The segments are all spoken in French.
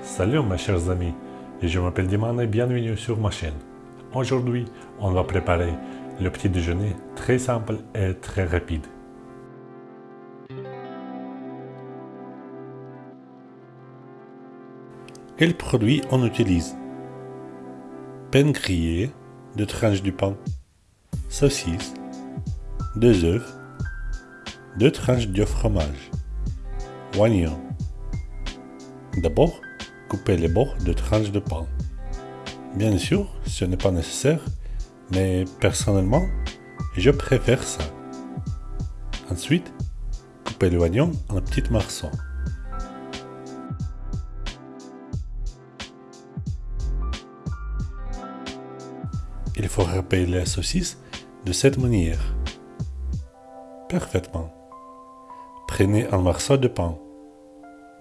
Salut mes chers amis, je m'appelle Diman et bienvenue sur ma chaîne. Aujourd'hui, on va préparer le petit déjeuner très simple et très rapide. Quels produits on utilise? Pain grillé, deux tranches du pain, saucisse, deux œufs, deux tranches de fromage, oignon. D'abord, coupez les bords de tranches de pain. Bien sûr, ce n'est pas nécessaire, mais personnellement, je préfère ça. Ensuite, coupez l'oignon en petits morceaux. Il faut râper la saucisse de cette manière. Parfaitement. Prenez un morceau de pain.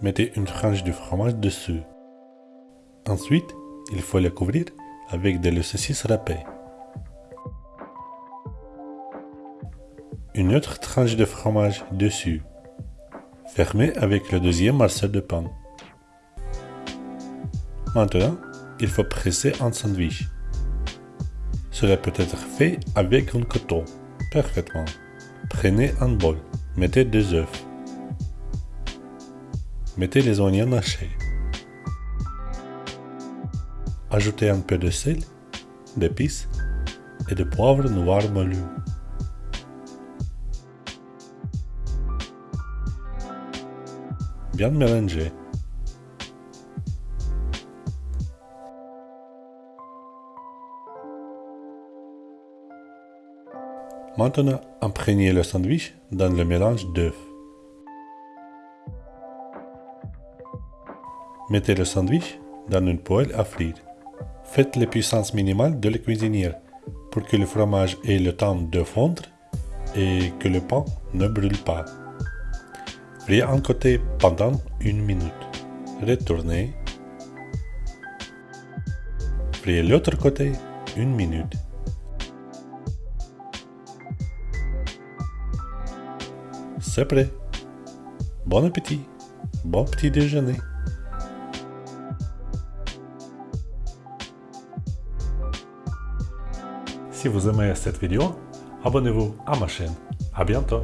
Mettez une tranche de fromage dessus. Ensuite, il faut le couvrir avec de la saucisse râpée. Une autre tranche de fromage dessus. Fermez avec le deuxième morceau de pain. Maintenant, il faut presser un sandwich. Cela peut être fait avec un coton. Parfaitement. Prenez un bol. Mettez deux œufs. Mettez les oignons hachés. Ajoutez un peu de sel, d'épices et de poivre noir moulu. Bien mélanger. Maintenant, imprégnez le sandwich dans le mélange d'œufs. Mettez le sandwich dans une poêle à frire. Faites les puissances minimales de la cuisinière pour que le fromage ait le temps de fondre et que le pain ne brûle pas. Friez un côté pendant une minute. Retournez. Friez l'autre côté une minute. C'est prêt. Bon appétit. Bon petit déjeuner. Si vous aimez cette vidéo, abonnez-vous à ma chaîne. À bientôt